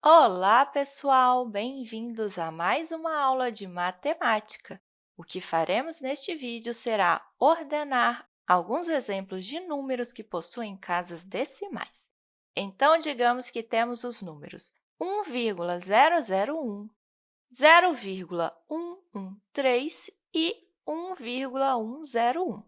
Olá, pessoal! Bem-vindos a mais uma aula de matemática. O que faremos neste vídeo será ordenar alguns exemplos de números que possuem casas decimais. Então, digamos que temos os números 1,001, 0,113 e 1,101.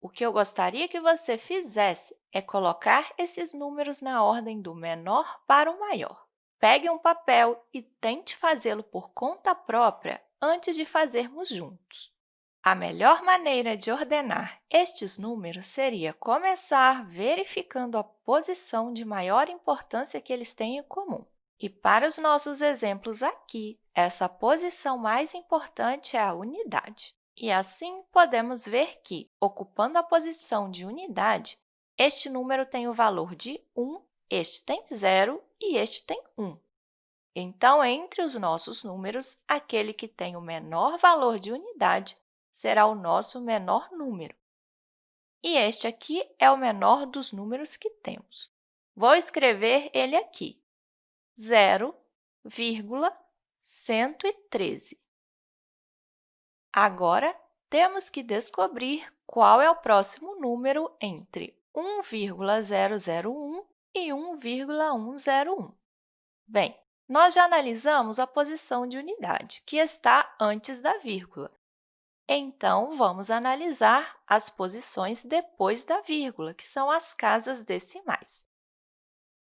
O que eu gostaria que você fizesse é colocar esses números na ordem do menor para o maior. Pegue um papel e tente fazê-lo por conta própria antes de fazermos juntos. A melhor maneira de ordenar estes números seria começar verificando a posição de maior importância que eles têm em comum. E para os nossos exemplos aqui, essa posição mais importante é a unidade. E assim, podemos ver que, ocupando a posição de unidade, este número tem o valor de 1 este tem 0 e este tem 1. Então, entre os nossos números, aquele que tem o menor valor de unidade será o nosso menor número. E este aqui é o menor dos números que temos. Vou escrever ele aqui, 0,113. Agora, temos que descobrir qual é o próximo número entre 1,001 e 1,101. Bem, nós já analisamos a posição de unidade, que está antes da vírgula. Então, vamos analisar as posições depois da vírgula, que são as casas decimais.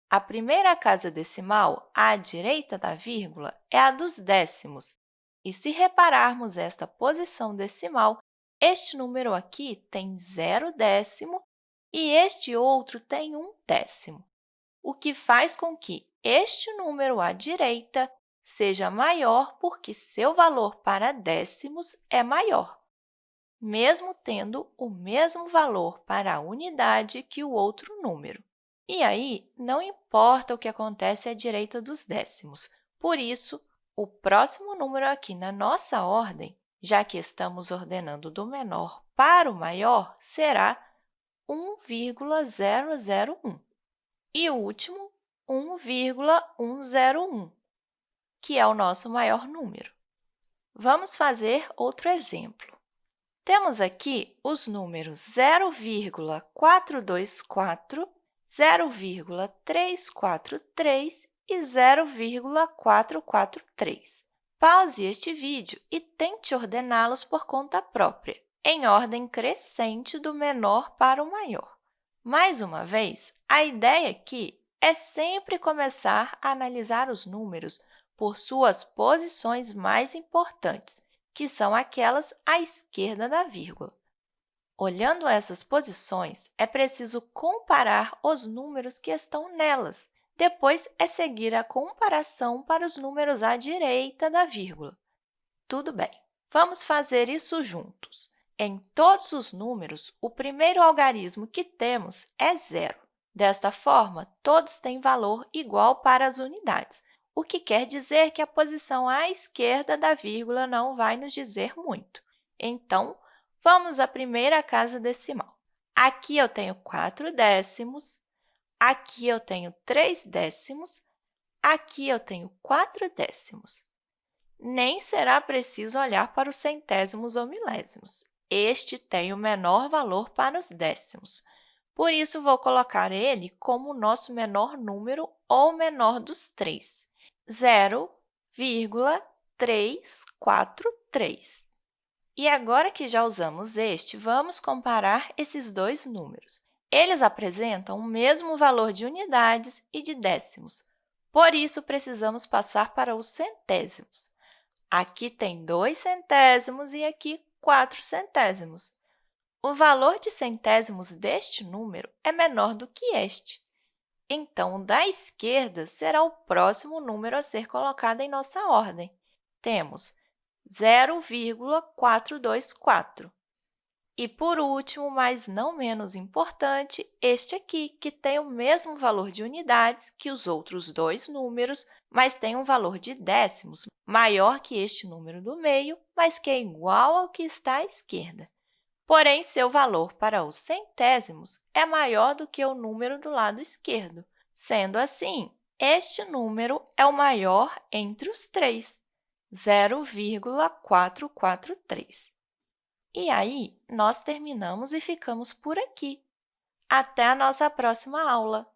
A primeira casa decimal, à direita da vírgula, é a dos décimos. E se repararmos esta posição decimal, este número aqui tem zero décimo e este outro tem um décimo o que faz com que este número à direita seja maior porque seu valor para décimos é maior, mesmo tendo o mesmo valor para a unidade que o outro número. E aí, não importa o que acontece à direita dos décimos. Por isso, o próximo número aqui na nossa ordem, já que estamos ordenando do menor para o maior, será 1,001 e o último, 1,101, que é o nosso maior número. Vamos fazer outro exemplo. Temos aqui os números 0,424, 0,343 e 0,443. Pause este vídeo e tente ordená-los por conta própria, em ordem crescente do menor para o maior. Mais uma vez, a ideia aqui é sempre começar a analisar os números por suas posições mais importantes, que são aquelas à esquerda da vírgula. Olhando essas posições, é preciso comparar os números que estão nelas. Depois, é seguir a comparação para os números à direita da vírgula. Tudo bem, vamos fazer isso juntos. Em todos os números, o primeiro algarismo que temos é zero. Desta forma, todos têm valor igual para as unidades, o que quer dizer que a posição à esquerda da vírgula não vai nos dizer muito. Então, vamos à primeira casa decimal. Aqui eu tenho 4 décimos, aqui eu tenho 3 décimos, aqui eu tenho 4 décimos. Nem será preciso olhar para os centésimos ou milésimos este tem o menor valor para os décimos. Por isso, vou colocar ele como o nosso menor número ou menor dos três, 0,343. E agora que já usamos este, vamos comparar esses dois números. Eles apresentam o mesmo valor de unidades e de décimos, por isso, precisamos passar para os centésimos. Aqui tem dois centésimos e aqui 4 centésimos. O valor de centésimos deste número é menor do que este. Então, o da esquerda será o próximo número a ser colocado em nossa ordem. Temos 0,424. E, por último, mas não menos importante, este aqui, que tem o mesmo valor de unidades que os outros dois números, mas tem um valor de décimos maior que este número do meio, mas que é igual ao que está à esquerda. Porém, seu valor para os centésimos é maior do que o número do lado esquerdo. Sendo assim, este número é o maior entre os três, 0,443. E aí, nós terminamos e ficamos por aqui. Até a nossa próxima aula!